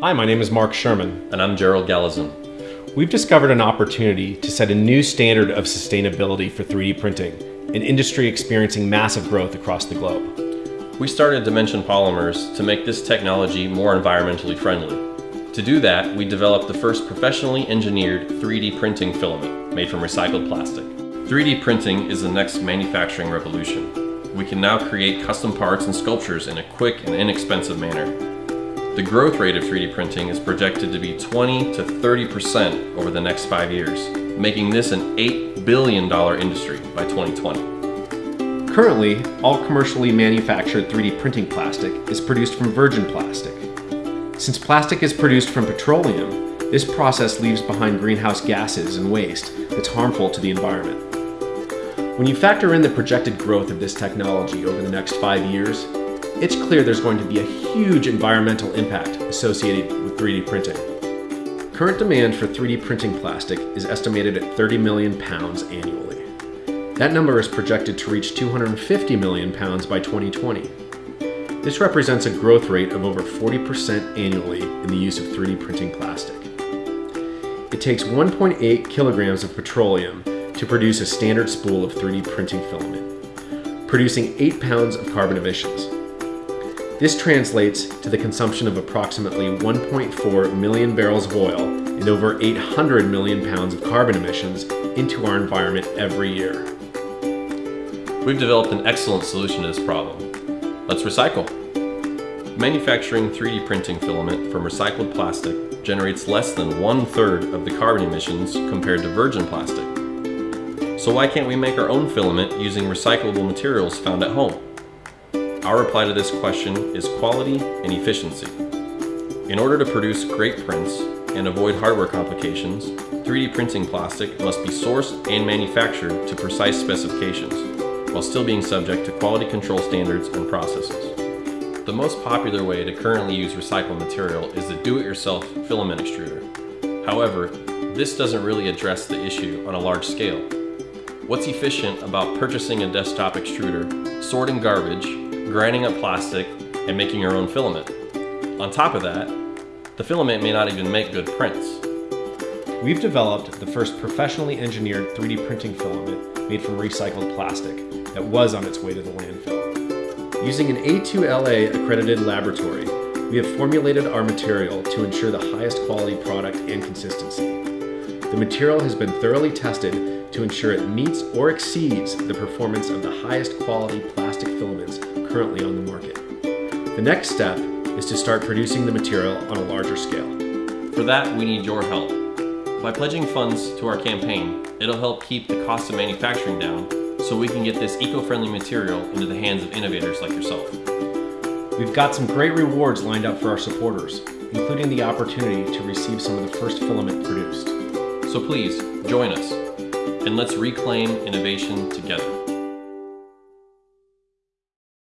Hi, my name is Mark Sherman. And I'm Gerald Gallazin. We've discovered an opportunity to set a new standard of sustainability for 3D printing, an industry experiencing massive growth across the globe. We started Dimension Polymers to make this technology more environmentally friendly. To do that, we developed the first professionally engineered 3D printing filament made from recycled plastic. 3D printing is the next manufacturing revolution we can now create custom parts and sculptures in a quick and inexpensive manner. The growth rate of 3D printing is projected to be 20 to 30% over the next five years, making this an $8 billion industry by 2020. Currently, all commercially manufactured 3D printing plastic is produced from virgin plastic. Since plastic is produced from petroleum, this process leaves behind greenhouse gases and waste that's harmful to the environment. When you factor in the projected growth of this technology over the next five years, it's clear there's going to be a huge environmental impact associated with 3D printing. Current demand for 3D printing plastic is estimated at 30 million pounds annually. That number is projected to reach 250 million pounds by 2020. This represents a growth rate of over 40% annually in the use of 3D printing plastic. It takes 1.8 kilograms of petroleum to produce a standard spool of 3D printing filament, producing 8 pounds of carbon emissions. This translates to the consumption of approximately 1.4 million barrels of oil and over 800 million pounds of carbon emissions into our environment every year. We've developed an excellent solution to this problem. Let's recycle. Manufacturing 3D printing filament from recycled plastic generates less than one third of the carbon emissions compared to virgin plastic. So why can't we make our own filament using recyclable materials found at home? Our reply to this question is quality and efficiency. In order to produce great prints and avoid hardware complications, 3D printing plastic must be sourced and manufactured to precise specifications, while still being subject to quality control standards and processes. The most popular way to currently use recycled material is the do-it-yourself filament extruder. However, this doesn't really address the issue on a large scale What's efficient about purchasing a desktop extruder, sorting garbage, grinding up plastic, and making your own filament? On top of that, the filament may not even make good prints. We've developed the first professionally engineered 3D printing filament made from recycled plastic that was on its way to the landfill. Using an A2LA accredited laboratory, we have formulated our material to ensure the highest quality product and consistency. The material has been thoroughly tested to ensure it meets or exceeds the performance of the highest quality plastic filaments currently on the market. The next step is to start producing the material on a larger scale. For that, we need your help. By pledging funds to our campaign, it'll help keep the cost of manufacturing down so we can get this eco-friendly material into the hands of innovators like yourself. We've got some great rewards lined up for our supporters, including the opportunity to receive some of the first filament produced. So please, join us and let's reclaim innovation together.